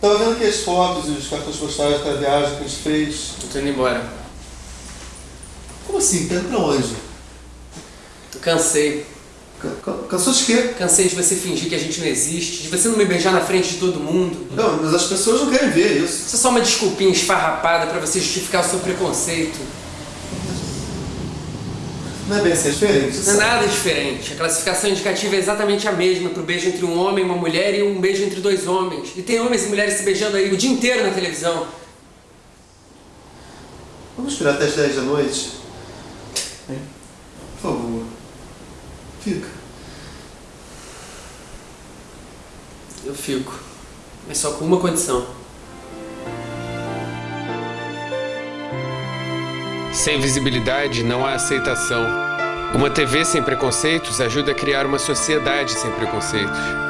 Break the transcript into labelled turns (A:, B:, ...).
A: Tava vendo aqui as fotos e os cartões postais da viagem que a gente fez.
B: Eu tô indo embora.
A: Como assim? Tá indo pra onde?
B: Eu cansei.
A: Ca- ca- Cansou de quê?
B: Cansei de você fingir que a gente não existe, de você não me beijar na frente de todo mundo.
A: Não, mas as pessoas não querem ver isso.
B: Isso é só uma desculpinha esfarrapada pra você justificar o seu preconceito.
A: Não é bem assim, é diferente.
B: Não é nada diferente. A classificação indicativa é exatamente a mesma pro beijo entre um homem e uma mulher e um beijo entre dois homens. E tem homens e mulheres se beijando aí o dia inteiro na televisão.
A: Vamos esperar até as 10 da noite? Hein? Por favor. Fica.
B: Eu fico. Mas só com uma condição.
C: Sem visibilidade não há aceitação. Uma TV sem preconceitos ajuda a criar uma sociedade sem preconceitos.